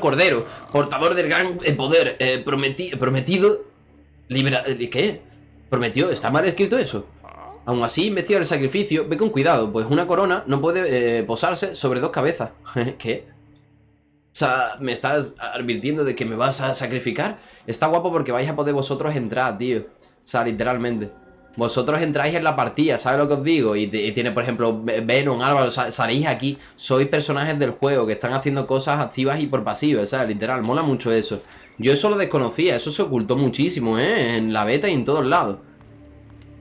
Cordero, portador del gran eh, poder, eh, prometi- prometido, libera... eh, ¿Qué? ¿Prometió? ¿Está mal escrito eso? Aún así, investiga el sacrificio, ve con cuidado, pues una corona no puede posarse sobre dos cabezas. ¿Qué? O sea, ¿me estás advirtiendo de que me vas a sacrificar? Está guapo porque vais a poder vosotros entrar, tío. O sea, literalmente. Vosotros entráis en la partida, ¿sabes lo que os digo? Y, tiene, por ejemplo, Ve- Venom, Álvaro, sa- salís aquí, sois personajes del juego que están haciendo cosas activas y por pasivas, ¿sabes? Literal, mola mucho eso. Yo eso lo desconocía, eso se ocultó muchísimo, ¿eh? En la beta y en todos lados.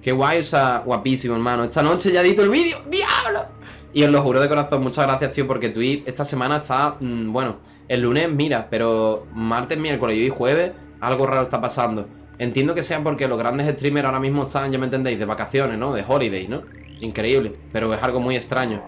Qué guay, o sea, guapísimo, hermano. Esta noche ya edito el vídeo, ¡diablo! Y os lo juro de corazón, muchas gracias, tío, porque Twitch esta semana está, mm, bueno, el lunes, mira, pero martes, miércoles y hoy jueves, algo raro está pasando. Entiendo que sea porque los grandes streamers ahora mismo están, ya me entendéis, de vacaciones, ¿no? De holiday, ¿no? Increíble, pero es algo muy extraño.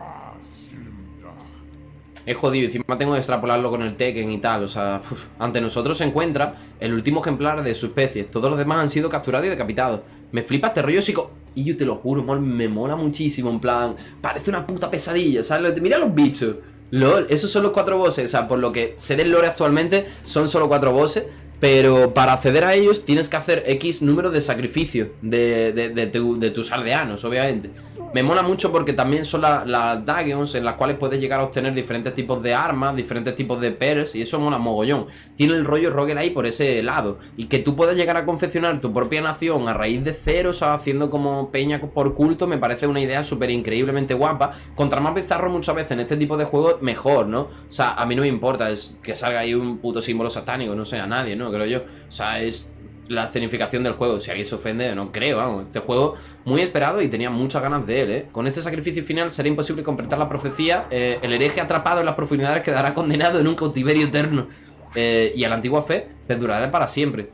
Es jodido, encima tengo que extrapolarlo con el Tekken y tal, o sea, ante nosotros se encuentra el último ejemplar de su especie, todos los demás han sido capturados y decapitados. Me flipa este rollo psico... Y yo te lo juro, me mola muchísimo, en plan, parece una puta pesadilla, ¿sabes? Mira los bichos. LOL, esos son los cuatro bosses, o sea, por lo que sé del lore actualmente, son solo cuatro bosses, pero para acceder a ellos tienes que hacer X número de sacrificios de, de, de tu- de tus aldeanos, obviamente. Me mola mucho porque también son la- las Dagions en las cuales puedes llegar a obtener diferentes tipos de armas, diferentes tipos de pairs y eso mola mogollón. Tiene el rollo roguelike por ese lado y que tú puedas llegar a confeccionar tu propia nación a raíz de cero, o sea, haciendo como peña por culto, me parece una idea súper increíblemente guapa. Contra más bizarro muchas veces en este tipo de juegos, mejor, ¿no? O sea, a mí no me importa es que salga ahí un puto símbolo satánico, no sé, a nadie, ¿no? Creo yo. O sea, es la escenificación del juego. Si alguien se ofende, no creo, vamos. Este juego muy esperado y tenía muchas ganas de él, ¿eh? Con este sacrificio final será imposible completar la profecía. eh, el hereje atrapado en las profundidades quedará condenado en un cautiverio eterno. Eh, y a la antigua fe perdurará para siempre.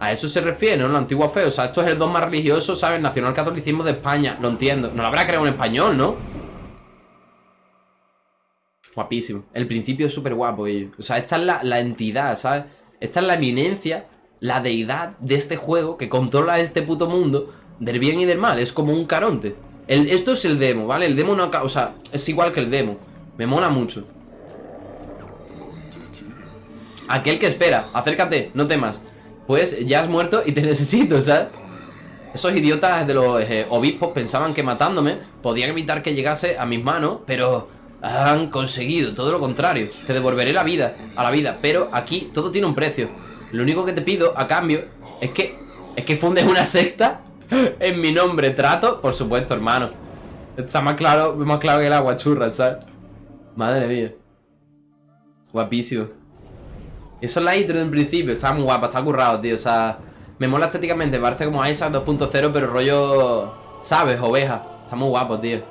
A eso se refiere, ¿no? La antigua fe. O sea, esto es el don más religioso, ¿sabes? Nacional catolicismo de España. Lo entiendo. No lo habrá creado en español, ¿no? Guapísimo. El principio es súper guapo, ello. O sea, esta es la, la entidad, ¿sabes? Esta es la eminencia, la deidad de este juego que controla este puto mundo del bien y del mal. Es como un caronte. El- esto es el demo, ¿vale? El demo no acaba... O sea, es igual que el demo. Me mola mucho. Aquel que espera, acércate, no temas. Pues ya has muerto y te necesito, ¿sabes? Esos idiotas de los eh, obispos pensaban que matándome podían evitar que llegase a mis manos, pero han conseguido todo lo contrario. Te devolveré la vida, a la vida, pero aquí todo tiene un precio. Lo único que te pido a cambio es que es que fundes una secta en mi nombre. Trato, por supuesto, hermano. Está más claro, más claro que el agua churra, ¿sabes? Madre mía. Guapísimo. Eso es la intro de un principio, está muy guapa, está currado, tío. O sea, me mola estéticamente, parece como Isaac 2.0, pero rollo, ¿sabes? Oveja. Está muy guapo, tío.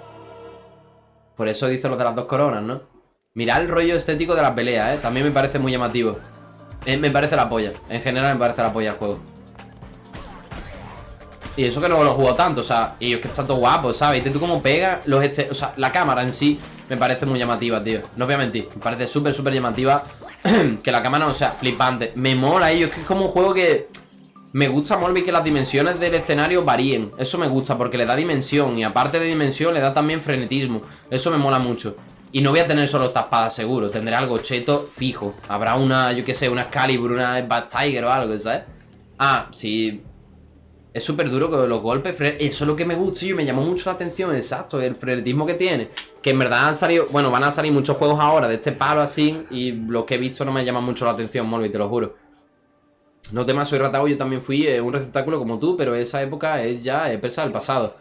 Por eso dice lo de las dos coronas, ¿no? Mirad el rollo estético de la pelea, ¿eh? También me parece muy llamativo. Eh, me parece la polla. En general me parece la polla el juego. Y eso que no lo jugado tanto, o sea, y es que está todo guapo, ¿sabes? Y tú cómo pega los O sea, la cámara en sí me parece muy llamativa, tío. No voy a mentir, me parece súper, súper llamativa. que la cámara no sea flipante. Me mola ello, es que es como un juego que. Me gusta, Molby, que las dimensiones del escenario varíen. Eso me gusta porque le da dimensión. Y aparte de dimensión, le da también frenetismo. Eso me mola mucho. Y no voy a tener solo esta espada seguro. Tendré algo cheto fijo. Habrá una, yo qué sé, una Excalibur, una Bad Tiger o algo, ¿sabes? Ah, sí. Es súper duro los golpes. Eso es lo que me gusta y me llamó mucho la atención. Exacto, el frenetismo que tiene. Que en verdad han salido. Bueno, van a salir muchos juegos ahora de este palo así. Y lo que he visto no me llama mucho la atención, Molby, te lo juro. No temas, soy Ratao, yo también fui eh, un receptáculo como tú, pero esa época es ya eh, presa del pasado.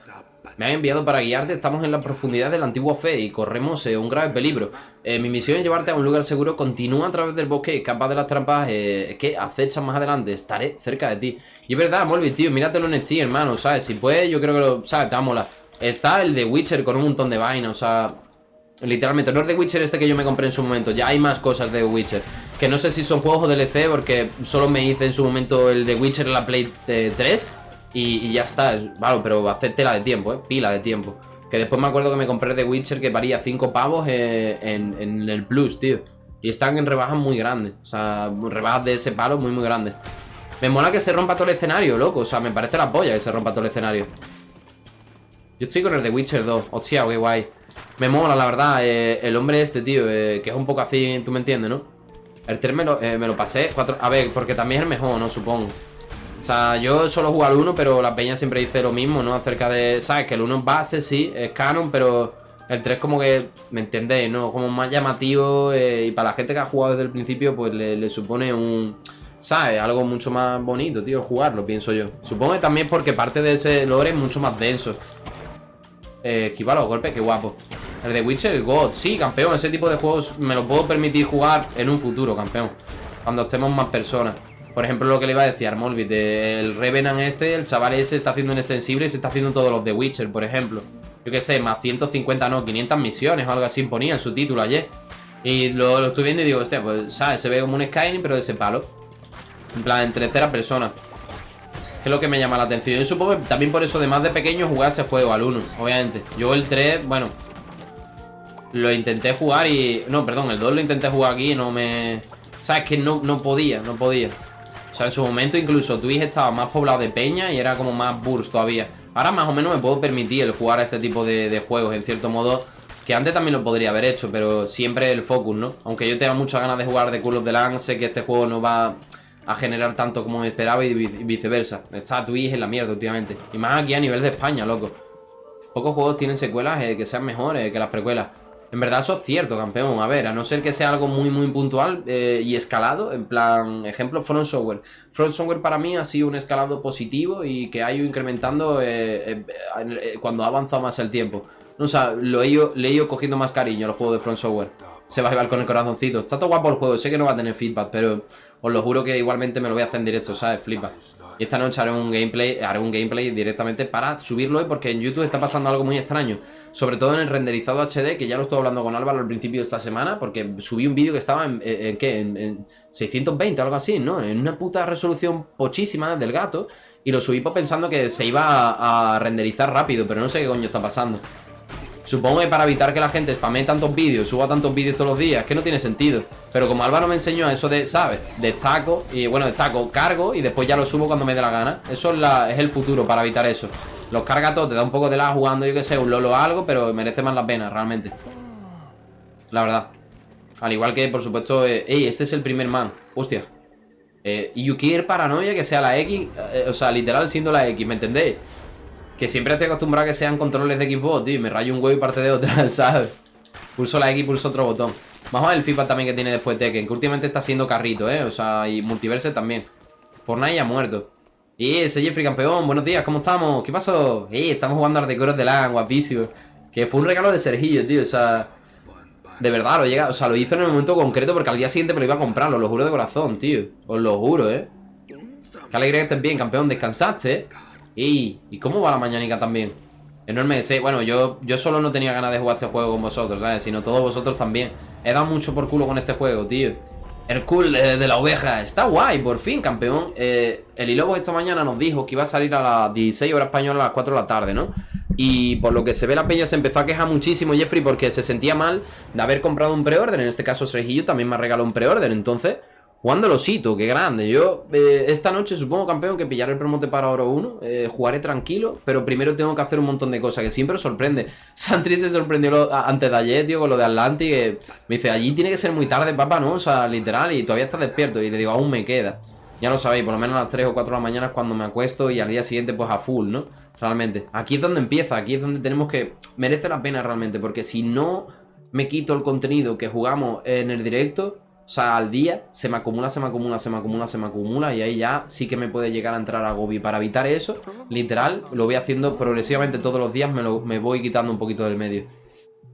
Me han enviado para guiarte, estamos en la profundidad de la antigua fe y corremos eh, un grave peligro. Eh, mi misión es llevarte a un lugar seguro, continúa a través del bosque, escapa de las trampas eh, que acechan más adelante, estaré cerca de ti. Y es verdad, Molby, tío, míratelo en Steam, hermano, ¿sabes? Si puedes, yo creo que lo, ¿sabes? Te va a molar. Está el de Witcher con un montón de vainas, o sea... Literalmente, no es de Witcher este que yo me compré en su momento Ya hay más cosas de Witcher Que no sé si son juegos o DLC Porque solo me hice en su momento el de Witcher en la Play eh, 3 y, ya está, es- Vale, pero hacer tela de tiempo, eh Pila de tiempo Que después me acuerdo que me compré de Witcher Que valía 5 pavos en, en el Plus, tío Y están en rebajas muy grandes O sea, rebajas de ese palo muy muy grandes Me mola que se rompa todo el escenario, loco O sea, me parece la polla que se rompa todo el escenario yo estoy con el de Witcher 2. Hostia, qué guay. Me mola, la verdad, eh, el hombre este, tío, eh, que es un poco así, tú me entiendes, ¿no? El 3 me lo, eh, me lo pasé. Cuatro, a ver, porque también es el mejor, ¿no? Supongo. O sea, yo solo juego al 1, pero la peña siempre dice lo mismo, ¿no? Acerca de, ¿sabes? Que el 1 es base, sí, es canon, pero el 3 como que, ¿me entendéis? ¿No? Como más llamativo eh, y para la gente que ha jugado desde el principio, pues le, supone un... ¿Sabes? Algo mucho más bonito, tío, jugarlo, pienso yo. Supongo que también porque parte de ese lore es mucho más denso. Eh, esquiva los golpes, qué guapo. El de Witcher, God, sí, campeón. Ese tipo de juegos me lo puedo permitir jugar en un futuro, campeón. Cuando estemos más personas. Por ejemplo, lo que le iba a decir a Armolbit, el Revenant este, el chaval ese está haciendo un extensible y se está haciendo todos los de Witcher, por ejemplo. Yo qué sé, más 150, no, 500 misiones o algo así ponía en su título ayer. Y lo, lo estoy viendo y digo, hostia, pues, ¿sabes? Se ve como un Skyrim, pero de ese palo. En plan, en tercera persona. Que es lo que me llama la atención. Yo supongo que también por eso, de más de pequeño, jugar ese juego al 1, obviamente. Yo el 3, bueno, lo intenté jugar y... No, perdón, el 2 lo intenté jugar aquí y no me... ¿Sabes? Que no, no podía, no podía. Sea, en su momento incluso Twitch estaba más poblado de peña y era como más burst todavía. Ahora más o menos me puedo permitir el jugar a este tipo de, juegos, en cierto modo, que antes también lo podría haber hecho, pero siempre el focus, ¿no? Aunque yo tenga muchas ganas de jugar de Call of the Land, sé que este juego no va a generar tanto como esperaba y viceversa. Está Twitch en la mierda últimamente. Y más aquí a nivel de España, loco. Pocos juegos tienen secuelas eh, que sean mejores que las precuelas. En verdad eso es cierto, campeón. A ver, a no ser que sea algo muy, muy puntual eh, y escalado. En plan, ejemplo, Front Software. Front Software para mí ha sido un escalado positivo y que ha ido incrementando eh, eh, cuando ha avanzado más el tiempo. O sea, lo he ido, le he ido cogiendo más cariño a los juegos de Front Software. Se va a llevar con el corazoncito. Está todo guapo el juego, sé que no va a tener feedback, pero os lo juro que igualmente me lo voy a hacer en directo, ¿sabes? Flipa. Y esta noche haré un gameplay, haré un gameplay directamente para subirlo hoy porque en YouTube está pasando algo muy extraño. Sobre todo en el renderizado HD, que ya lo estuve hablando con Álvaro al principio de esta semana, porque subí un vídeo que estaba en, en, ¿qué? En, 620 o algo así, ¿no? En una puta resolución pochísima del gato. Y lo subí pensando que se iba a, a renderizar rápido, pero no sé qué coño está pasando. Supongo que para evitar que la gente spame tantos vídeos, suba tantos vídeos todos los días, que no tiene sentido. Pero como Álvaro me enseñó eso de, ¿sabes? Destaco, y bueno, destaco, cargo y después ya lo subo cuando me dé la gana. Eso es, el futuro para evitar eso. Los carga todos, te da un poco de la jugando, yo que sé, un lolo o algo, pero merece más la pena, realmente. La verdad. Al igual que, por supuesto, eh, ey, este es el primer man. Hostia. Eh, y paranoia que sea la X, eh, o sea, literal siendo la X, ¿me entendéis? Que siempre estoy acostumbrado a que sean controles de Xbox, tío. Me rayo un huevo y parte de otra, ¿sabes? Pulso la X y pulso otro botón. Vamos a ver el feedback también que tiene después Tekken. Que últimamente está siendo carrito, ¿eh? O sea, y Multiverse también. Fortnite ya muerto. Y ese Jeffrey campeón, buenos días, ¿cómo estamos? ¿Qué pasó? Eh, estamos jugando a Ardecoros de LAN, guapísimo. Que fue un regalo de Sergillo, tío, o sea... De verdad, lo llega, o sea, lo hizo en el momento concreto porque al día siguiente me lo iba a comprar, lo juro de corazón, tío. Os lo juro, ¿eh? Qué alegría que estés bien, campeón, descansaste, ¿eh? ¿Y, ¿y cómo va la mañanica también? Enorme sí, bueno, yo, yo solo no tenía ganas de jugar este juego con vosotros, ¿sabes? Sino todos vosotros también. He dado mucho por culo con este juego, tío. El cool eh, de la oveja. Está guay, por fin, campeón. Eh, el Ilobo esta mañana nos dijo que iba a salir a las 16 horas españolas a las 4 de la tarde, ¿no? Y por lo que se ve la peña se empezó a quejar muchísimo Jeffrey porque se sentía mal de haber comprado un preorden. En este caso Sergillo también me ha regalado un preorden. Entonces, Jugando los hitos, qué grande. Yo eh, esta noche supongo, campeón, que pillaré el promote para Oro 1. Eh, jugaré tranquilo, pero primero tengo que hacer un montón de cosas que siempre sorprende. Santri se sorprendió antes de ayer, tío, con lo de Atlantic. me dice, allí tiene que ser muy tarde, papá, ¿no? O sea, literal, y todavía está despierto. Y le digo, aún me queda. Ya lo sabéis, por lo menos a las 3 o 4 de la mañana es cuando me acuesto y al día siguiente pues a full, ¿no? Realmente. Aquí es donde empieza, aquí es donde tenemos que... Merece la pena realmente, porque si no me quito el contenido que jugamos en el directo sea, al día se me acumula, se me acumula, se me acumula, se me acumula y ahí ya sí que me puede llegar a entrar a Gobi. Para evitar eso, literal, lo voy haciendo progresivamente todos los días, me, lo, me voy quitando un poquito del medio.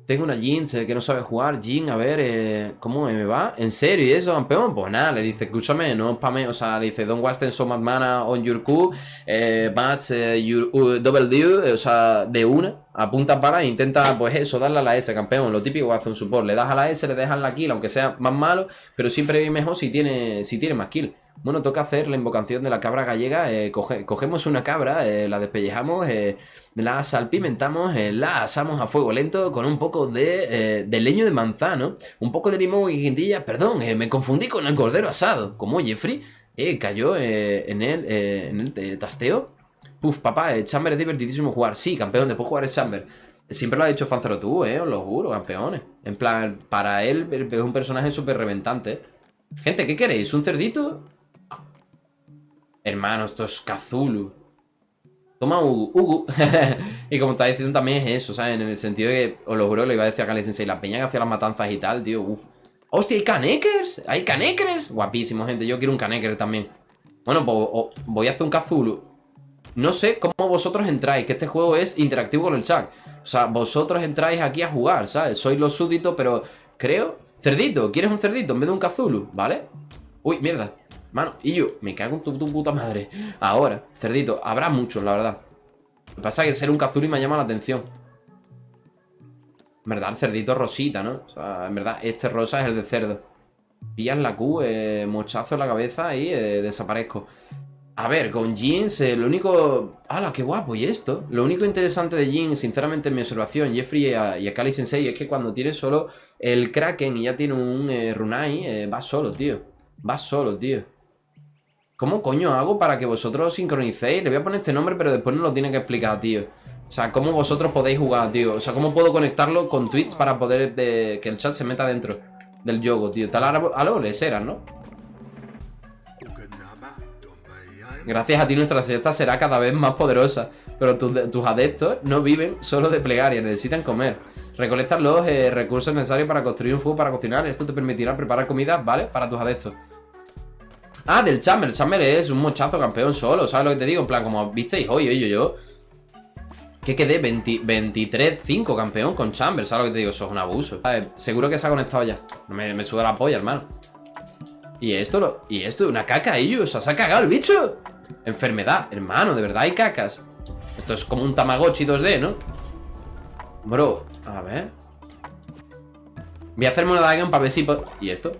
Tengo una Jin que no sabe jugar. Jin, a ver, eh, ¿cómo me va? ¿En serio y eso, campeón? Pues nada, le dice, escúchame, no spame, o sea, le dice, don't waste so much mana on your Q, eh, match eh, uh, double deal, eh, o sea, de una, apunta para e intenta, pues eso, darle a la S, campeón, lo típico hace un support, le das a la S, le dejas la kill, aunque sea más malo, pero siempre es mejor si tiene, si tiene más kill. Bueno, toca hacer la invocación de la cabra gallega. Eh, cogemos una cabra, eh, la despellejamos, eh, la salpimentamos, la asamos a fuego lento con un poco de, leño de manzano, un poco de limón y guindilla. Perdón, me confundí con el cordero asado. Como Jeffrey cayó en el, en el tasteo. Puf, papá, Chamber es divertidísimo jugar. Sí, campeón, después jugar el Chamber. Siempre lo ha dicho Fanzero tú, eh, os lo juro, campeones. En plan, para él es un personaje súper reventante. Gente, ¿qué queréis? ¿Un cerdito? Hermano, esto es Kazulu. Toma Ugu. y como está diciendo también es eso, ¿sabes? En el sentido de que, os lo juro, le iba a decir a Kali Sensei, la peña que hacía las matanzas y tal, tío, uff. ¡Hostia, hay canekers! ¡Hay canekers! Guapísimo, gente. Yo quiero un caneker también. Bueno, pues voy a hacer un Kazulu. No sé cómo vosotros entráis, que este juego es interactivo con el chat. O sea, vosotros entráis aquí a jugar, ¿sabes? Sois los súbditos, pero creo... Cerdito, ¿quieres un cerdito en vez de un Kazulu? ¿Vale? Uy, mierda. Mano, y yo, me cago en tu, puta madre. Ahora, cerdito, habrá muchos, la verdad. Lo que pasa es que ser un Kazulu me llama la atención. En verdad, el cerdito rosita, ¿no? O sea, en verdad, este rosa es el de cerdo. Pillas la Q, eh, mochazo en la cabeza y eh, desaparezco. A ver, con Jeans, eh, lo único... ¡Hala, qué guapo! ¿Y esto? Lo único interesante de Jeans, sinceramente, en mi observación, Jeffrey y a, y Kali Sensei, es que cuando tiene solo el Kraken y ya tiene un Runai, va solo, tío. Va solo, tío. ¿Cómo coño hago para que vosotros sincronicéis? Le voy a poner este nombre, pero después no lo tiene que explicar, tío. O sea, ¿cómo vosotros podéis jugar, tío? O sea, ¿cómo puedo conectarlo con Twitch para poder que el chat se meta dentro del juego, tío? Tal algo le será, ¿no? Gracias a ti nuestra secta será cada vez más poderosa, pero tus adeptos no viven solo de plegaria, necesitan comer. Recolectas los eh, recursos necesarios para construir un fuego para cocinar, esto te permitirá preparar comida, ¿vale? Para tus adeptos. Ah, del Chamber, Chamber es un mochazo campeón solo, ¿sabes lo que te digo? En plan, como visteis hoy, oye, yo, yo que quedé 23-5 campeón con Chamber, ¿sabes lo que te digo? Eso es un abuso. Seguro que se ha conectado ya. Me, me suda la polla, hermano. ¿Y esto? ¿Y esto? ¿Una caca, ellos? ¿Se ha cagado el bicho? Enfermedad, hermano, de verdad hay cacas. Esto es como un Tamagotchi 2D, ¿no? Bro, a ver. Voy a hacerme una dagon para ver si... ¿Y esto?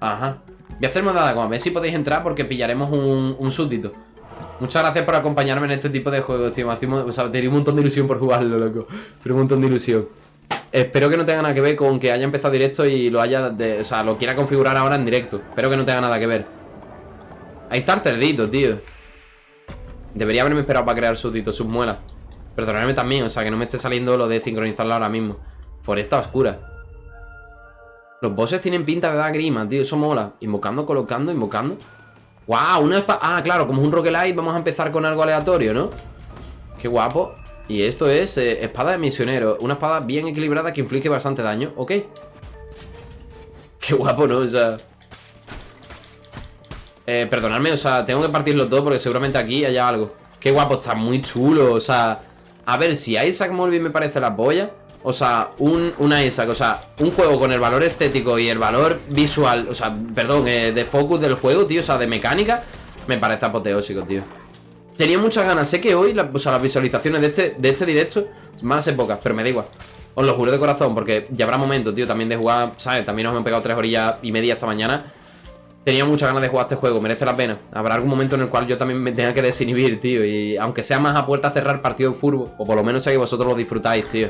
Ajá. Voy a hacerme una dagon, a ver si podéis entrar porque pillaremos un, un súbdito. Muchas gracias por acompañarme en este tipo de juegos, tío. o sea, tenía un montón de ilusión por jugarlo, loco. Pero un montón de ilusión. Espero que no tenga nada que ver con que haya empezado directo y lo haya... o sea, lo quiera configurar ahora en directo. Espero que no tenga nada que ver. Ahí está el cerdito, tío. Debería haberme esperado para crear súbditos, sus muelas. Perdonadme también, o sea, que no me esté saliendo lo de sincronizarlo ahora mismo. Foresta oscura. Los bosses tienen pinta de dar grima, tío. Eso mola. Invocando, colocando, invocando. ¡Wow! Una espada... Ah, claro, como es un roguelite vamos a empezar con algo aleatorio, ¿no? Qué guapo Y esto es eh, espada de misionero Una espada bien equilibrada que inflige bastante daño Ok Qué guapo, ¿no? O sea... Eh, perdonadme, o sea, tengo que partirlo todo porque seguramente aquí haya algo Qué guapo, está muy chulo, o sea... A ver, si Isaac Molby me parece la polla o sea, un, una Isaac, o sea, un juego con el valor estético y el valor visual, o sea, perdón, eh, de focus del juego, tío, o sea, de mecánica, me parece apoteósico, tío. Tenía muchas ganas, sé que hoy, o sea, las visualizaciones de este, de este directo van a ser pocas, pero me da igual. Os lo juro de corazón, porque ya habrá momentos, tío, también de jugar, ¿sabes? También nos hemos pegado tres horillas y media esta mañana. Tenía muchas ganas de jugar este juego, merece la pena. Habrá algún momento en el cual yo también me tenga que desinhibir, tío. Y aunque sea más a puerta cerrar partido de furbo, o por lo menos sé que vosotros lo disfrutáis, tío.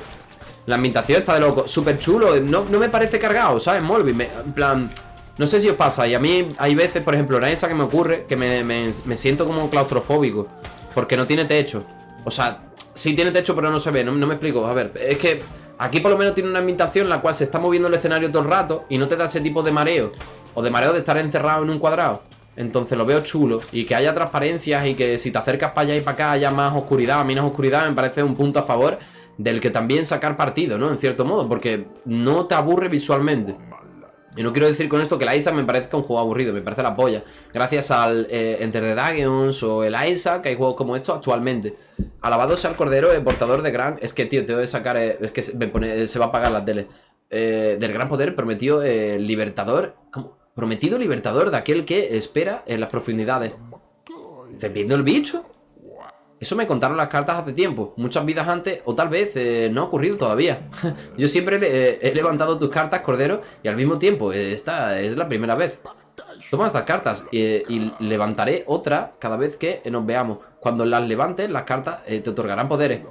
La ambientación está de loco, súper chulo no, no me parece cargado, ¿sabes? Molby, en plan... No sé si os pasa, y a mí hay veces, por ejemplo, en esa que me ocurre Que me, me, siento como claustrofóbico Porque no tiene techo. O sea, sí tiene techo pero no se ve, no, me explico. A ver, es que aquí por lo menos tiene una ambientación En la cual se está moviendo el escenario todo el rato Y no te da ese tipo de mareo O de mareo de estar encerrado en un cuadrado. Entonces lo veo chulo Y que haya transparencias y que si te acercas para allá y para acá Haya más oscuridad, menos oscuridad Me parece un punto a favor del que también sacar partido, ¿no? En cierto modo, porque no te aburre visualmente. Y no quiero decir con esto que el Isaac me parezca un juego aburrido, me parece la polla. Gracias al eh, Enter the Dragons o el Isaac, hay juegos como estos actualmente. Alabado sea el Cordero, el portador de gran... Es que, tío, te voy a sacar... Eh, es que se, se va a apagar la tele. Eh, del gran poder prometido libertador... ¿Cómo? Prometido libertador de aquel que espera en las profundidades. ¿Estás viendo el bicho? Eso me contaron las cartas hace tiempo, muchas vidas antes, o tal vez eh, no ha ocurrido todavía. Yo siempre eh, he levantado tus cartas, Cordero, y al mismo tiempo, eh, esta es la primera vez. Toma estas cartas y levantaré otra cada vez que nos veamos. Cuando las levantes, las cartas te otorgarán poderes.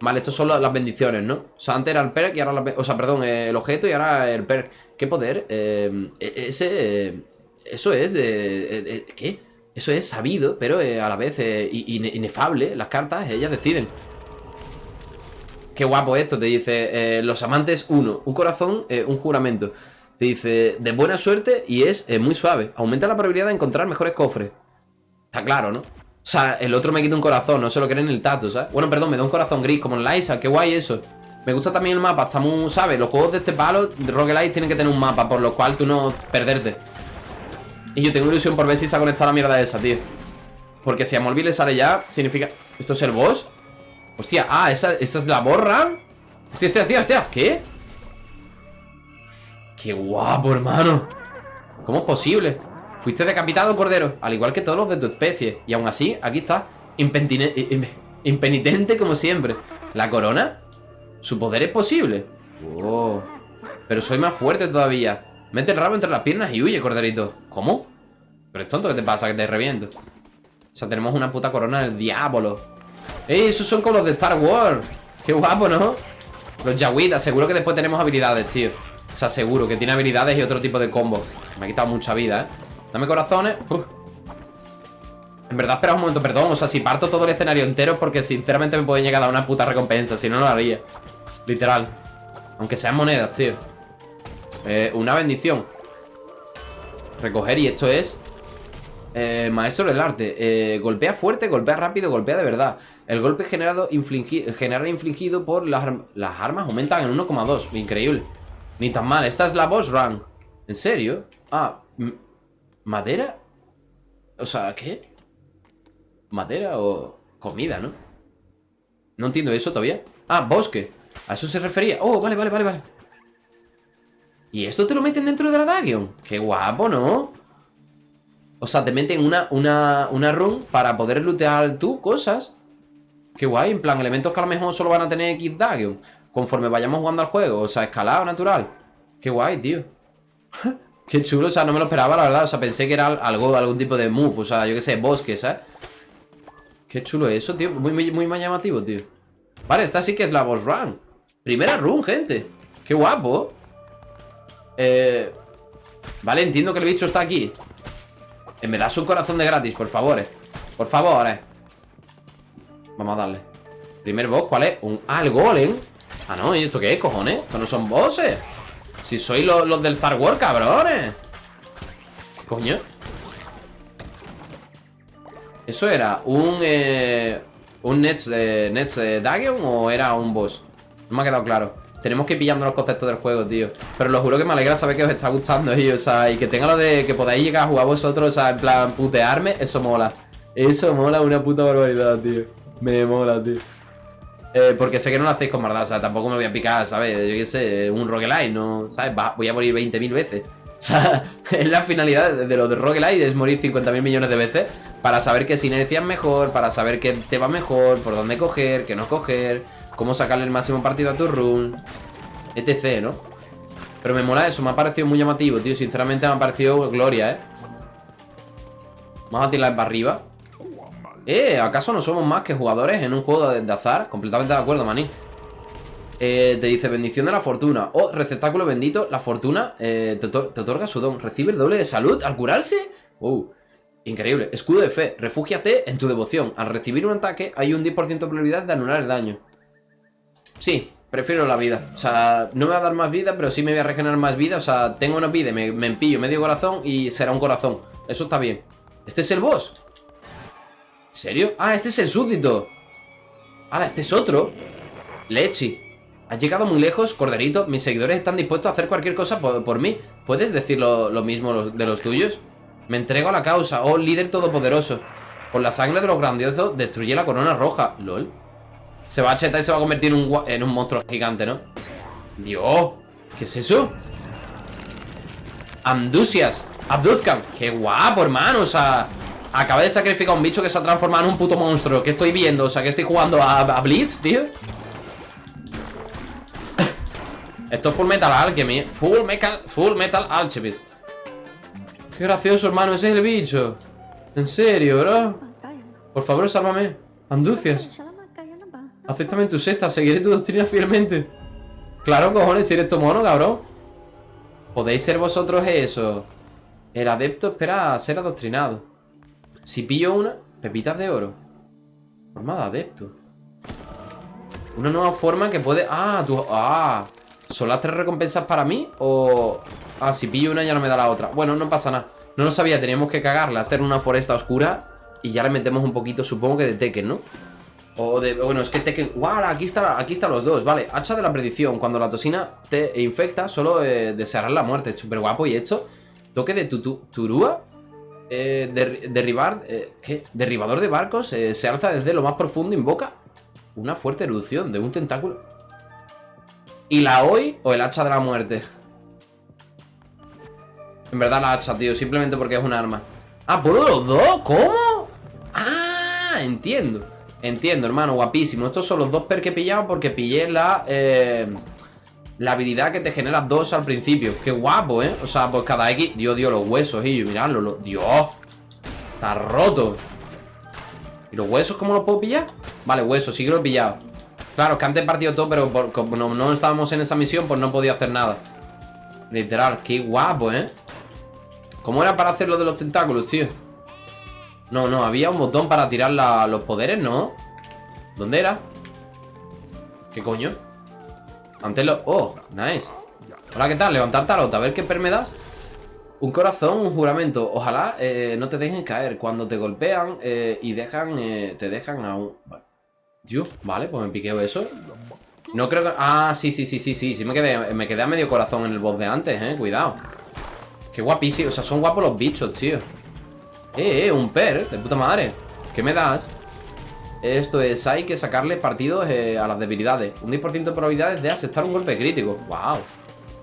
Vale, estas son las bendiciones, ¿no? O sea, antes era el perk y ahora la... O sea, perdón, el objeto y ahora el perk. ¿Qué poder? E, ese... eso es de... ¿Qué? Eso es sabido, pero eh, a la vez eh, inefable. Las cartas, ellas deciden. Qué guapo esto, te dice. Eh, los amantes, uno. Un corazón, un juramento. Te dice, de buena suerte y es muy suave. Aumenta la probabilidad de encontrar mejores cofres. Está claro, ¿no? O sea, el otro me quita un corazón, no se lo cree en el tato, ¿sabes? Bueno, perdón, me da un corazón gris, como en Liza, qué guay eso. Me gusta también el mapa, está muy, ¿sabes? Los juegos de este palo, Roguelite, tienen que tener un mapa, por lo cual tú no perderte. Y yo tengo ilusión por ver si se ha conectado la mierda esa, tío. Porque si a Molby le sale ya, significa... ¿Esto es el boss? Hostia, ah, esa, esta es la borra Hostia, hostia, hostia, hostia, ¿qué? ¡Qué guapo, hermano! ¿Cómo es posible? Fuiste decapitado, cordero Al igual que todos los de tu especie Y aún así, aquí está Impenitente como siempre ¿La corona? ¿Su poder es posible? Oh. Pero soy más fuerte todavía Mete el rabo entre las piernas y huye, corderito. ¿Cómo? Pero es tonto, ¿qué te pasa? Que te reviento. O sea, tenemos una puta corona del diablo. ¡Ey! Esos son como los de Star Wars ¡Qué guapo, ¿no? Los Yawitas, seguro que después tenemos habilidades, tío. O sea, seguro que tiene habilidades y otro tipo de combo. Me ha quitado mucha vida, ¿eh? Dame corazones. En verdad, espera un momento, perdón. O sea, si parto todo el escenario entero Porque sinceramente me puede llegar a dar una puta recompensa. Si no, no lo haría. Literal. Aunque sean monedas, tío eh, Una bendición. Recoger y esto es eh, maestro del arte. Eh, Golpea fuerte, golpea rápido, golpea de verdad. El golpe generado infligido por las, las armas aumentan en 1,2 Increíble. Ni tan mal, esta es la boss run ¿En serio? Ah, ¿madera? O sea, ¿qué? ¿Madera o comida, no? No entiendo eso todavía. Ah, bosque. A eso se refería. Oh, vale, vale, vale, vale ¿Y esto te lo meten dentro de la Dagion? Qué guapo, ¿no? O sea, te meten una, una, una run para poder lootear tú cosas Qué guay, en plan, elementos que a lo mejor solo van a tener X Dagion conforme vayamos jugando al juego. O sea, escalado natural. Qué guay, tío. qué chulo, o sea, no me lo esperaba, la verdad. O sea, pensé que era algo, algún tipo de move. O sea, yo qué sé, bosque, ¿sabes? Qué chulo eso, tío. Muy, muy, muy más llamativo, tío. Vale, esta sí que es la boss run. Primera run, gente. Qué guapo. Eh... Vale, entiendo que el bicho está aquí. Eh, me das un corazón de gratis, por favor, eh. Por favor. Vamos a darle. Primer boss, ¿cuál es? Un... Ah, el golem. Ah, no, ¿y esto qué es, cojones? Estos no son bosses Si sois los, del Star Wars, cabrones ¿Qué coño? ¿Eso era un... Eh, un Nets, Nets eh, Dagon o era un boss? No me ha quedado claro Tenemos que ir pillando los conceptos del juego, tío Pero lo juro que me alegra saber que os está gustando y, o sea, y que tenga lo de que podáis llegar a jugar vosotros O sea, en plan, putearme, eso mola Eso mola una puta barbaridad, tío Me mola, tío eh, porque sé que no lo hacéis con maldad, o sea, tampoco me voy a picar, ¿sabes? Yo qué sé, un roguelite, ¿no? ¿Sabes? voy a morir 20.000 veces. O sea, es la finalidad de lo de roguelite, es morir 50.000 millones de veces para saber qué sinergia es mejor, para saber qué te va mejor, por dónde coger, qué no coger, cómo sacarle el máximo partido a tu run, etc, ¿no? Pero me mola eso, me ha parecido muy llamativo, tío. Sinceramente me ha parecido gloria, ¿eh? Vamos a tirar para arriba. Eh, ¿acaso no somos más que jugadores en un juego de, azar? Completamente de acuerdo, maní eh, Te dice bendición de la fortuna oh, receptáculo bendito, la fortuna eh, te, otorga su don Recibe el doble de salud al curarse Uh, increíble Escudo de fe, refúgiate en tu devoción Al recibir un ataque hay un 10% de probabilidad de anular el daño Sí, prefiero la vida. O sea, no me va a dar más vida, pero sí me voy a regenerar más vida. O sea, tengo una vida, me, me empillo medio corazón y será un corazón. Eso está bien. ¿Este es el boss? ¿En serio? Ah, este es el súbdito. Ahora, este es otro. Lechi Has llegado muy lejos, Corderito. Mis seguidores están dispuestos a hacer cualquier cosa por, mí. ¿Puedes decir lo, mismo de los tuyos? Me entrego a la causa, oh líder todopoderoso. Con la sangre de los grandiosos Destruye la corona roja. LOL Se va a chetar y se va a convertir en un, en un monstruo gigante, ¿no? Dios ¿Qué es eso? Amdusias Abduzcan Qué guapo, hermano. O sea Acaba de sacrificar a un bicho que se ha transformado en un puto monstruo. ¿Qué estoy viendo? O sea, que estoy jugando a, Blitz, tío. Esto es Full Metal Alchemy. Full Metal, full metal Alchemist Qué gracioso, hermano. Ese es el bicho. En serio, bro. Por favor, sálvame. Anducias Acéptame en tu sexta Seguiré tu doctrina fielmente Claro, cojones, si eres tu mono, cabrón ¿Podéis ser vosotros eso? El adepto espera a ser adoctrinado si pillo una, pepitas de oro. Forma de adepto. Una nueva forma que puede... Ah, tú... Ah. ¿Son las tres recompensas para mí? O... Ah, si pillo una ya no me da la otra Bueno, no pasa nada No lo sabía, teníamos que cagarla Hacer una foresta oscura Y ya le metemos un poquito, supongo que de Tekken, ¿no? O de... Bueno, es que Tekken... ¡Guau! Aquí, está, aquí están los dos, vale Hacha de la predicción Cuando la toxina te infecta Solo eh, desearás la muerte Súper guapo y hecho Toque de tutu, turúa eh, derribar... Eh. Derribador de barcos eh, Se alza desde lo más profundo Invoca una fuerte erupción de un tentáculo ¿Y la hoy o el hacha de la muerte? En verdad la hacha, tío Simplemente porque es un arma Ah, ¿puedo los dos? ¿Cómo? Ah, entiendo Entiendo, hermano, guapísimo Estos son los dos per que he pillado porque pillé la... Eh, la habilidad que te genera dos al principio Qué guapo, ¿eh? O sea, pues cada X... Dios, Dios, los huesos, y miradlo Dios Está roto ¿Y los huesos cómo los puedo pillar? Vale, huesos, sí que los he pillado Claro, es que antes he partido todo, pero como no, no estábamos en esa misión Pues no podía hacer nada Literal, qué guapo, ¿eh? ¿Cómo era para hacer lo de los tentáculos, tío? No, no, había un botón para tirar los poderes, ¿no? ¿Dónde era? ¿Qué coño? Antes lo... Oh, nice. Hola, ¿qué tal? Levantar tarot, a ver qué per me das. Un corazón, un juramento. Ojalá eh, no te dejen caer. Cuando te golpean eh, y dejan eh, te dejan a un... Tío, vale, pues me piqueo eso. No creo que... Ah, sí, sí, sí, sí, sí Sí me quedé, me quedé a medio corazón en el boss de antes, eh Cuidado. Qué guapísimo, o sea, son guapos los bichos, tío Eh, eh, un per, de puta madre. ¿Qué me das? Esto es, hay que sacarle partidos eh, a las debilidades. Un 10% de probabilidades de aceptar un golpe crítico. Wow,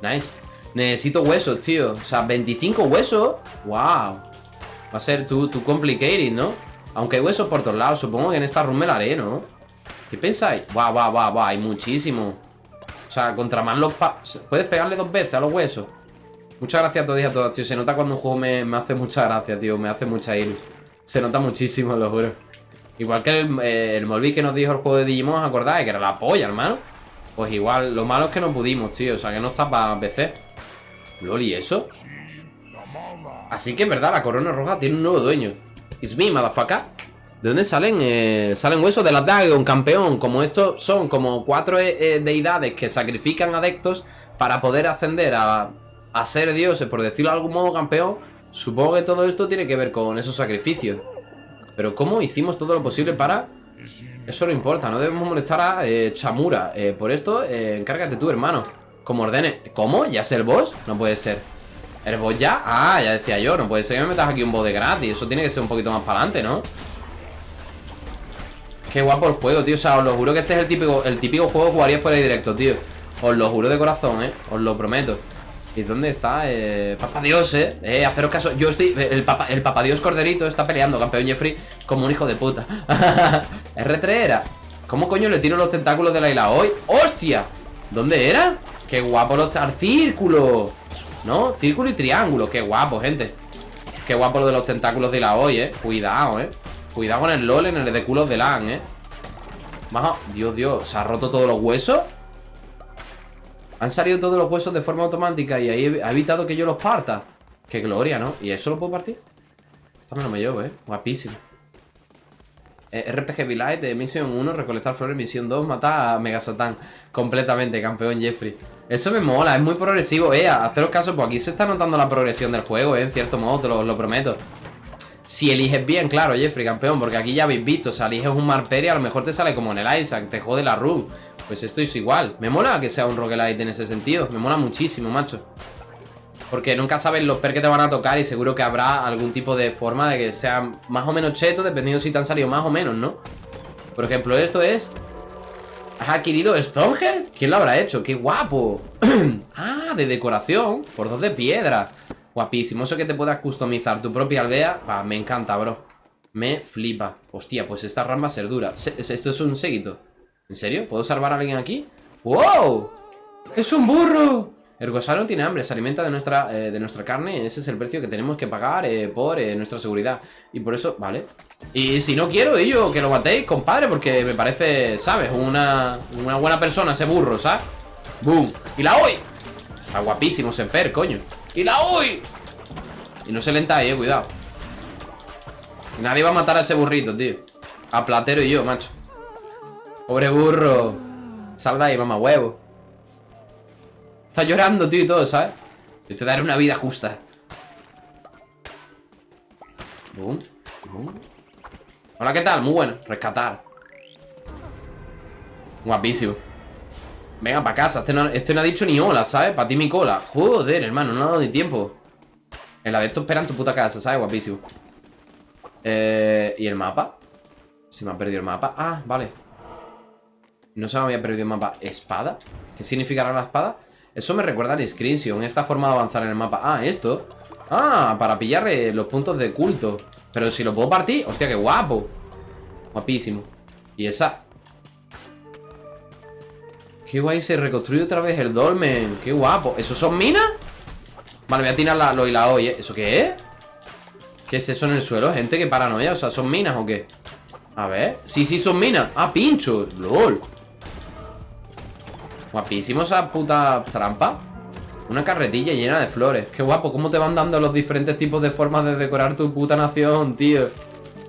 nice. Necesito huesos, tío, o sea, 25 huesos. Wow Va a ser tu, tu complicated, ¿no? Aunque hay huesos por todos lados Supongo que en esta room me la haré, ¿no? ¿Qué pensáis? Wow, wow, wow, wow, hay muchísimo. O sea, contra más los pa... Puedes pegarle dos veces a los huesos Muchas gracias a todos y a todas, tío. Se nota cuando un juego me, hace mucha gracia, tío. Me hace mucha ilusión. Se nota muchísimo, lo juro. Igual que el, eh, que nos dijo el juego de Digimon, ¿os acordáis? Que era la polla, hermano. Pues igual, lo malo es que no pudimos, tío. O sea, que no está para PC. LOL, ¿y eso? Así que, verdad, la corona roja tiene un nuevo dueño. It's me, motherfucker. ¿De dónde salen? Eh, salen huesos de la Dagon, campeón. Como estos son como cuatro eh, deidades que sacrifican adeptos para poder ascender a a ser dioses, por decirlo de algún modo, campeón, supongo que todo esto tiene que ver con esos sacrificios. Pero ¿cómo hicimos todo lo posible para...? Eso no importa, no debemos molestar a eh, Chamura. Eh, por esto, eh, encárgate tú, hermano. Como ordene... ¿Cómo? ¿Ya es el boss? No puede ser. ¿El boss ya? Ah, ya decía yo, no puede ser que me metas aquí un boss de gratis. Eso tiene que ser un poquito más para adelante, ¿no? Qué guapo el juego, tío. O sea, os lo juro que este es el típico, el típico juego que jugaría fuera de directo, tío. Os lo juro de corazón, ¿eh? Os lo prometo. ¿Y dónde está? Eh, Papa Dios, eh. Eh, haceros caso. Yo estoy. El Papa, el Papa Dios Corderito está peleando, campeón Jeffrey, como un hijo de puta. R3 era. ¿Cómo coño le tiro los tentáculos de la isla hoy? ¡Hostia! ¿Dónde era? ¡Qué guapo los al círculo! ¿No? Círculo y triángulo. ¡Qué guapo, gente! ¡Qué guapo lo de los tentáculos de la hoy, eh! Cuidado, eh. Cuidado con el LOL en el de culos de LAN, eh. Dios, Dios. ¿Se ha roto todos los huesos? Han salido todos los huesos de forma automática y ahí ha evitado que yo los parta. Qué gloria, ¿no? ¿Y eso lo puedo partir? Esto no me llevo, ¿eh? Guapísimo. Eh, RPG Village, misión 1, recolectar flores, misión 2, matar a Mega Satan. Completamente, campeón Jeffrey. Eso me mola, es muy progresivo, eh. Haceros caso, pues aquí se está notando la progresión del juego, eh. En cierto modo, te lo, prometo. Si eliges bien, claro, Jeffrey, campeón, porque aquí ya habéis visto, o sea, eliges un Marperi, a lo mejor te sale como en el Isaac, te jode la run. Pues esto es igual. Me mola que sea un roguelite en ese sentido. Me mola muchísimo, macho. Porque nunca sabes los per que te van a tocar y seguro que habrá algún tipo de forma de que sea más o menos cheto, dependiendo si te han salido más o menos, ¿no? Por ejemplo, esto es... ¿Has adquirido Stonger? ¿Quién lo habrá hecho? ¡Qué guapo! ah, de decoración. Por dos de piedra. Guapísimo. Eso que te puedas customizar tu propia aldea. me encanta, bro. Me flipa. Hostia, pues esta rama ser dura. Esto es un séquito. ¿En serio? ¿Puedo salvar a alguien aquí? ¡Wow! ¡Es un burro! El gusano tiene hambre, se alimenta de nuestra, eh, de nuestra carne Ese es el precio que tenemos que pagar eh, por eh, nuestra seguridad Y por eso, vale Y si no quiero, ello, que lo matéis, compadre Porque me parece, ¿sabes? Una, una buena persona ese burro, ¿sabes? ¡Boom! ¡Y la hoy! Está guapísimo ese per, coño ¡Y la hoy! Y no se lentáis, eh, cuidado Nadie va a matar a ese burrito, tío A Platero y yo, macho Pobre burro. Sal de ahí, mamá huevo. Está llorando, tío, y todo, ¿sabes? Yo te daré una vida justa. Boom. Hola, ¿qué tal? Muy bueno. Rescatar. Guapísimo. Venga, para casa. Este no, este no ha dicho ni hola, ¿sabes? Para ti mi cola. Joder, hermano, no ha dado ni tiempo. En la de esto esperan tu puta casa, ¿sabes? Guapísimo. Eh, ¿Y el mapa? Se me ha perdido el mapa. Ah, vale. No se me había perdido el mapa. ¿Espada? ¿Qué significará la espada? Eso me recuerda al Inscription. Esta forma de avanzar en el mapa. Ah, esto. Ah, para pillar eh, los puntos de culto. Pero si lo puedo partir. Hostia, qué guapo. Guapísimo. Y esa. Qué guay, se reconstruye otra vez el dolmen. Qué guapo. ¿Esos son minas? Vale, voy a tirar la, lo y la hoy, ¿eh? ¿Eso qué es? ¿Qué es eso en el suelo? Gente, qué paranoia. O sea, ¿son minas o qué? A ver. Sí, sí, son minas. Ah, pinchos. LOL. Guapísimo esa puta trampa. Una carretilla llena de flores. Qué guapo. ¿Cómo te van dando los diferentes tipos de formas de decorar tu puta nación, tío?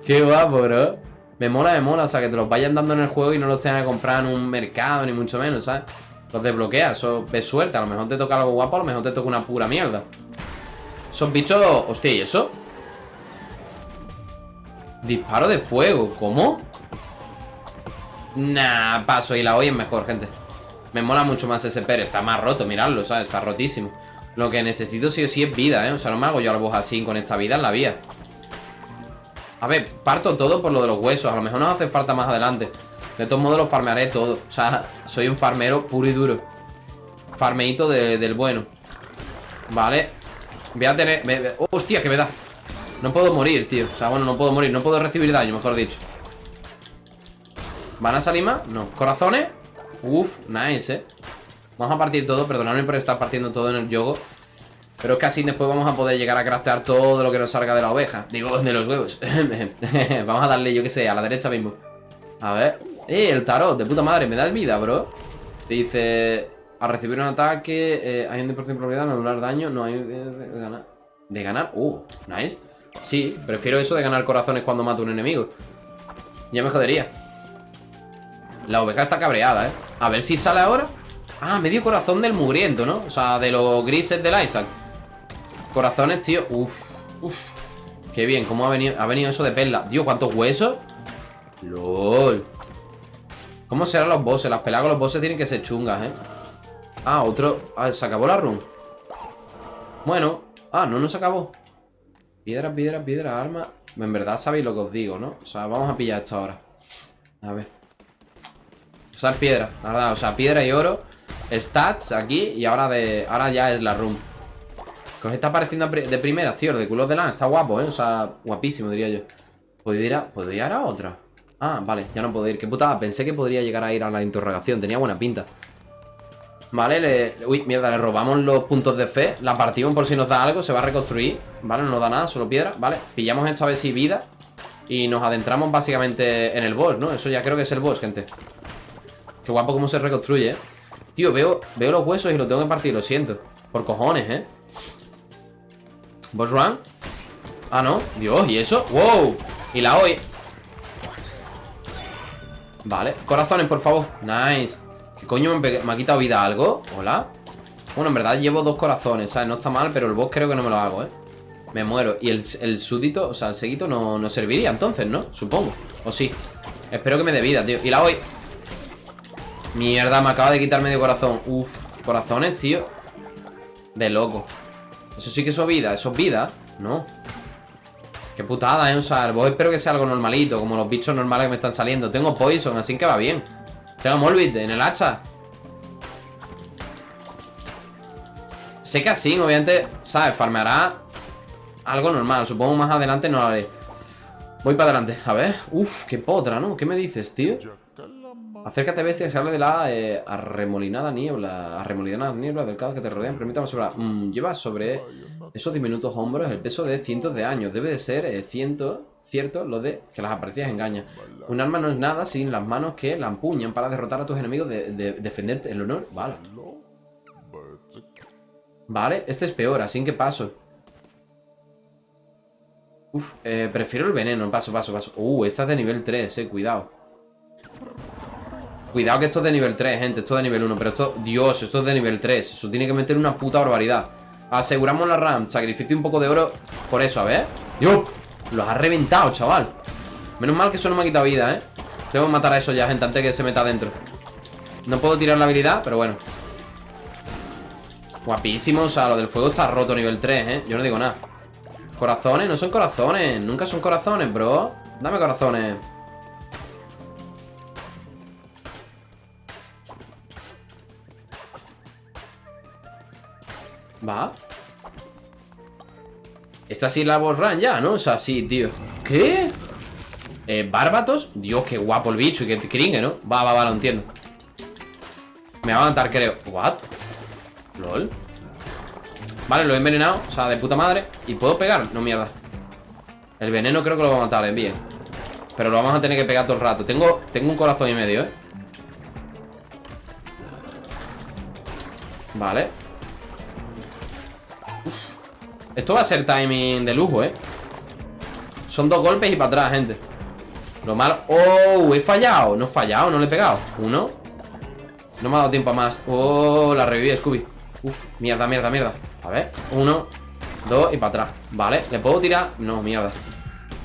Qué guapo, bro. Me mola, me mola. O sea, que te los vayan dando en el juego y no los tengan que comprar en un mercado, ni mucho menos, ¿sabes? Los desbloqueas. Eso ves suerte. A lo mejor te toca algo guapo, a lo mejor te toca una pura mierda. Esos bichos... Hostia, ¿y eso? Disparo de fuego. ¿Cómo? Nah, paso. Y la hoy es mejor, gente. Me mola mucho más ese per. Está más roto, miradlo, ¿sabes? Está rotísimo. Lo que necesito sí o sí es vida, ¿eh? O sea, no me hago yo algo así con esta vida en la vía. A ver, parto todo por lo de los huesos. A lo mejor nos hace falta más adelante. De todos modos lo farmearé todo. O sea, soy un farmero puro y duro. Farmeito del bueno. Vale. Voy a tener... ¡Hostia, que me da! No puedo morir, tío. O sea, bueno, no puedo morir. No puedo recibir daño, mejor dicho. ¿Van a salir más? No. ¿Corazones? Uf, nice, eh. Vamos a partir todo, perdonadme por estar partiendo todo en el yogo Pero es que así después vamos a poder llegar a craftear todo lo que nos salga de la oveja. Digo, de los huevos. Vamos a darle, yo que sé, a la derecha mismo. A ver. Eh, el tarot, de puta madre, me da vida, bro. Dice A recibir un ataque eh, Hay un 10% de probabilidad de anular daño No hay de, ganar. ¿De ganar? Uh, nice. Sí, prefiero eso de ganar corazones cuando mato a un enemigo. Ya me jodería La oveja está cabreada, eh a ver si sale ahora. Ah, medio corazón del mugriento, ¿no? O sea, de los grises del Isaac. Corazones, tío. Uf, uf. Qué bien, cómo ha venido, ha venido eso de perla. Dios, ¿cuántos huesos? LOL. ¿Cómo serán los bosses? Las peladas con los bosses tienen que ser chungas, ¿eh? Ah, otro... Ah, se acabó la run. Bueno. Ah, no, no se acabó. Piedra, piedra, piedra, arma. En verdad sabéis lo que os digo, ¿no? O sea, vamos a pillar esto ahora. A ver Usar piedra, la verdad, o sea, piedra y oro Stats aquí y ahora de ahora ya es la room Que os está pareciendo de primeras, tío, de culos de lana Está guapo, ¿eh? O sea, guapísimo, diría yo ¿Puedo ir ¿puedo ir a otra? Ah, vale, ya no puedo ir Qué putada, pensé que podría llegar a ir a la interrogación Tenía buena pinta Vale, le... Uy, mierda, le robamos los puntos de fe La partimos por si nos da algo, se va a reconstruir Vale, no nos da nada, solo piedra Vale, pillamos esto a ver si vida Y nos adentramos básicamente en el boss, ¿no? Eso ya creo que es el boss, gente Qué guapo cómo se reconstruye, ¿eh? Tío, veo, veo los huesos y los tengo que partir, lo siento Por cojones, ¿eh? Boss run Ah, no, Dios, ¿y eso? ¡Wow! Y la hoy Vale, corazones, por favor Nice ¿Qué coño me, me ha quitado vida algo? ¿Hola? Bueno, en verdad llevo dos corazones, ¿sabes? No está mal, pero el boss creo que no me lo hago, ¿eh? Me muero Y el, el súdito, o sea, el seguito no, no serviría entonces, ¿no? Supongo O sí Espero que me dé vida, tío Y la hoy Mierda, me acaba de quitar medio corazón. Uf, corazones, tío. De loco. Eso sí que es vida, eso es vida No Qué putada, eh, o sea, espero que sea algo normalito Como los bichos normales que me están saliendo. Tengo poison, así que va bien. Tengo Morbid en el hacha. Sé que así, obviamente, ¿sabes? Farmeará algo normal. Supongo más adelante no lo haré. Voy para adelante, a ver. Uf, qué potra, ¿no? ¿Qué me dices, tío? Acércate, bestia, se habla de la eh, arremolinada niebla. Arremolinada niebla del caos que te rodean. Permítame sobre. Mm, lleva sobre esos diminutos hombros el peso de cientos de años. Debe de ser eh, cierto lo de que las apariencias engañan. Un arma no es nada sin las manos que la empuñan para derrotar a tus enemigos, de, de defender el honor. Vale. Vale, este es peor, así que paso. Uf, eh, prefiero el veneno. Paso, paso, paso. Uh, esta es de nivel 3, eh, cuidado. Cuidado que esto es de nivel 3, gente Esto es de nivel 1 Pero esto, Dios, esto es de nivel 3 Eso tiene que meter una puta barbaridad Aseguramos la RAM. Sacrificio un poco de oro por eso, a ver. ¡Dios! Los ha reventado, chaval. Menos mal que eso no me ha quitado vida, ¿eh? Tengo que matar a eso ya, gente, antes que se meta adentro. No puedo tirar la habilidad, pero bueno. Guapísimo, o sea, lo del fuego está roto nivel 3, ¿eh? Yo no digo nada. Corazones, no son corazones. Nunca son corazones, bro. Dame corazones. Va. Esta sí la borran ya, ¿no? O sea, sí, tío. ¿Qué? Eh, ¿Bárbatos? Dios, qué guapo el bicho y qué cringe, ¿no? Va, va, va, lo entiendo. Me va a matar, creo. ¿What? LOL. Vale, lo he envenenado. O sea, de puta madre. ¿Y puedo pegar? No, mierda. El veneno creo que lo va a matar, eh, bien. Pero lo vamos a tener que pegar todo el rato. Tengo, tengo un corazón y medio, ¿eh? Vale. Esto va a ser timing de lujo, ¿eh? Son dos golpes y para atrás, gente Lo malo... ¡Oh! He fallado No he fallado, no le he pegado Uno No me ha dado tiempo a más ¡Oh! La reviví, Scooby Uf, mierda, mierda, mierda A ver Uno Dos y para atrás Vale ¿Le puedo tirar? No, mierda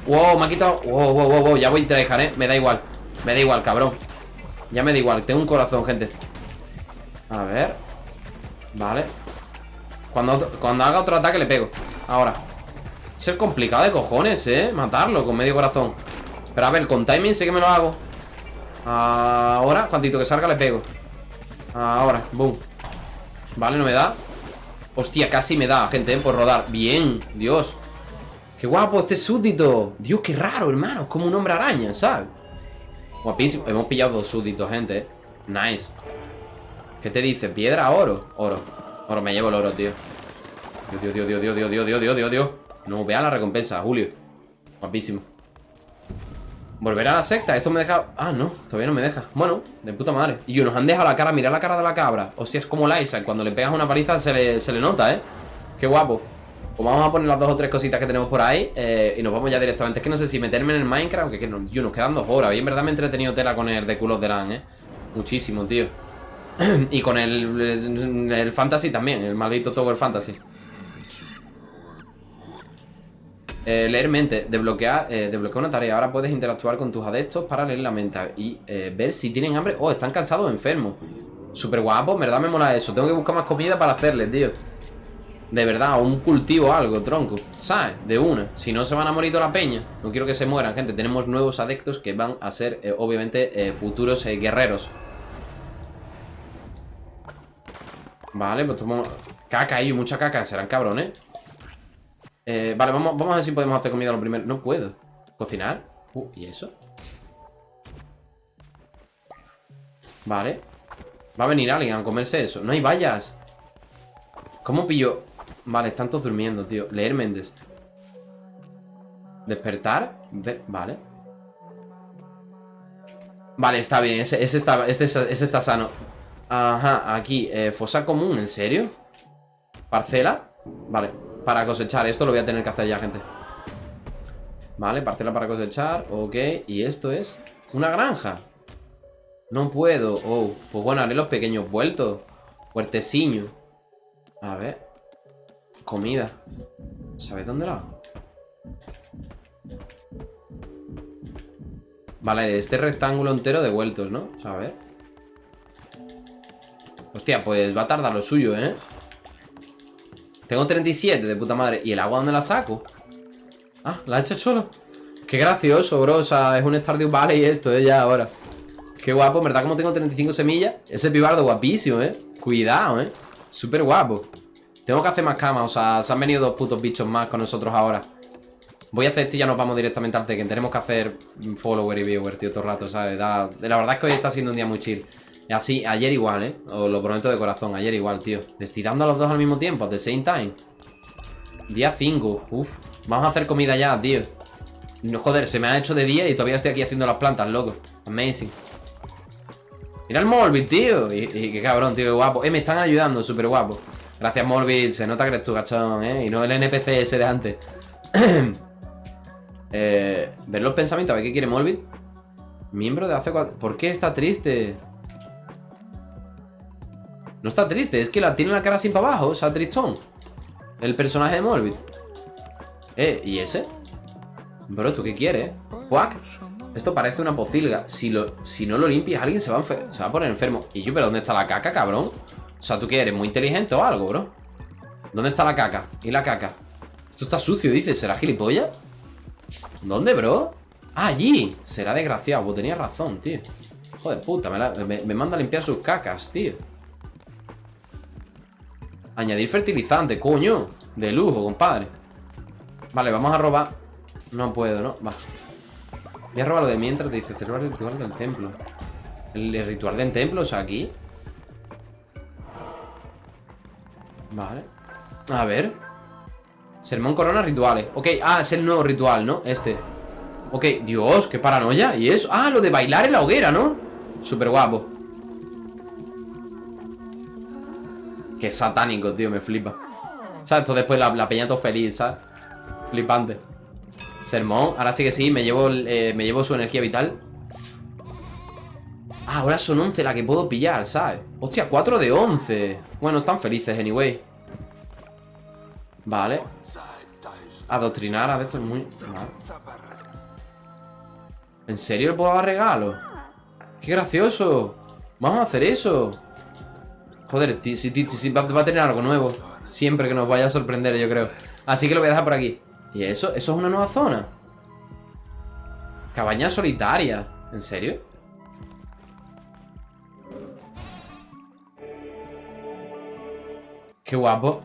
¡Wow! Me ha quitado ¡Wow, wow, wow! wow. Ya voy a dejar, ¿eh? Me da igual Me da igual, cabrón Ya me da igual Tengo un corazón, gente A ver Vale cuando, haga otro ataque le pego. Ahora Ser complicado de cojones, eh Matarlo con medio corazón. Pero a ver, con timing sé que me lo hago. Ahora, cuantito que salga le pego. Ahora, boom. Vale, no me da. Hostia, casi me da, gente, eh, por rodar. Bien, Dios. Qué guapo este súbdito. Dios, qué raro, hermano. Es como un hombre araña, ¿sabes? Guapísimo. Hemos pillado dos súbditos, gente eh. Nice. ¿Qué te dice? ¿Piedra, oro? Oro. Ahora me llevo el oro, tío Dios, Dios, Dios, Dios, Dios, Dios, Dios, Dios, Dios, Dios No, vea la recompensa, Julio. Guapísimo. Volver a la secta, esto me deja... Ah, no, todavía no me deja. Bueno, de puta madre. Y nos han dejado la cara, mira la cara de la cabra. Hostia, es como Liza Cuando le pegas una paliza se le, nota, ¿eh? Qué guapo. Pues vamos a poner las dos o tres cositas que tenemos por ahí eh, Y nos vamos ya directamente. Es que no sé si meterme en el Minecraft que no, yo, nos quedan dos horas. Y en verdad me he entretenido tela con el de culos de LAN, ¿eh? Muchísimo, tío. Y con el, el Fantasy también, el maldito Tower Fantasy. Eh, leer mente, desbloquear, eh, una tarea. Ahora puedes interactuar con tus adeptos para leer la mente y eh, ver si tienen hambre o están cansados o enfermos. Súper guapo, en verdad me mola eso. Tengo que buscar más comida para hacerles, tío. De verdad, un cultivo algo, tronco. ¿Sabes? De una. Si no se van a morir toda la peña. No quiero que se mueran, gente. Tenemos nuevos adeptos que van a ser, obviamente, futuros guerreros. Vale, pues tomamos caca ahí, mucha caca, serán cabrones eh, Vale, vamos, vamos a ver si podemos hacer comida lo primero. No puedo. ¿Cocinar? Uh, ¿y eso? Vale. Va a venir alguien a comerse eso. No hay vallas. ¿Cómo pillo? Vale, están todos durmiendo, tío. Leer Méndez. Despertar Vale. Vale, está bien. Ese, está, este, ese está sano. Ajá, aquí, eh, fosa común, ¿en serio? Parcela Vale, para cosechar, esto lo voy a tener que hacer ya, gente. Vale, parcela para cosechar, ok. Y esto es una granja. No puedo, oh Pues bueno, haré los pequeños vueltos. Huerteciño A ver. Comida. ¿Sabes dónde la Vale, este rectángulo entero de vueltos, ¿no? a ver. Hostia, pues va a tardar lo suyo, ¿eh? Tengo 37 de puta madre ¿Y el agua dónde la saco? Ah, la he hecho solo Qué gracioso, bro O sea, es un Stardew Valley esto, ¿eh? Ya ahora Qué guapo, verdad como tengo 35 semillas Ese pibardo guapísimo, ¿eh? Cuidado, ¿eh? Súper guapo Tengo que hacer más camas, o sea, se han venido dos putos bichos más con nosotros ahora Voy a hacer esto y ya nos vamos directamente al Tekken Tenemos que hacer follower y viewer, tío, todo el rato, ¿sabes? La verdad es que hoy está siendo un día muy chill Así, ayer igual, ¿eh? Os lo prometo de corazón, ayer igual, tío. Le a los dos al mismo tiempo, at the same time. Día 5, uf. Vamos a hacer comida ya, tío. No, Joder, se me ha hecho de día y todavía estoy aquí haciendo las plantas, loco. Amazing. Mira el Morbid, tío. Y, qué cabrón, tío, qué guapo. Eh, me están ayudando, súper guapo. Gracias, Morbid, se nota que eres tu gachón, ¿eh? Y no el NPC ese de antes. Eh, Ver los pensamientos, a ver qué quiere Morbid. Miembro de hace cuatro... ¿Por qué está triste? No está triste, es que la tiene la cara así para abajo, o sea, tristón. El personaje de Morbid. Eh, ¿y ese? Bro, ¿tú qué quieres? Quack. Esto parece una pocilga. Si, lo, si no lo limpias, alguien se va, a se va a poner enfermo. Y yo, ¿pero dónde está la caca, cabrón? O sea, ¿tú qué eres? ¿Muy inteligente o algo, bro? ¿Dónde está la caca? ¿Y la caca? Esto está sucio, dice. ¿Será gilipollas? ¿Dónde, bro? Ah, allí. Será desgraciado. Pues tenía razón, tío. Joder, puta. Me, me manda a limpiar sus cacas, tío. Añadir fertilizante, coño. De lujo, compadre. Vale, vamos a robar. No puedo, ¿no? Va. Voy a robar lo de mientras te dice celebrar el ritual del templo. El, ritual del templo, o sea, aquí. Vale. A ver. Sermón corona rituales. Ok, ah, es el nuevo ritual, ¿no? Este. Ok, Dios, qué paranoia. ¿Y eso? Ah, lo de bailar en la hoguera, ¿no? Súper guapo. Satánico, tío, me flipa. ¿Sabes? Esto después la, la peña todo feliz, ¿sabes? Flipante. Sermón, ahora sí que sí, me llevo, eh, me llevo su energía vital. Ah, ahora son 11 la que puedo pillar, ¿sabes? Hostia, 4 de 11. Bueno, están felices, anyway. Vale. Adoctrinar a esto es muy... ¿En serio le puedo dar regalo? ¡Qué gracioso! Vamos a hacer eso. Joder, si, va a tener algo nuevo. Siempre que nos vaya a sorprender, yo creo. Así que lo voy a dejar por aquí. ¿Y eso? ¿Eso es una nueva zona? Cabaña solitaria. ¿En serio? Qué guapo.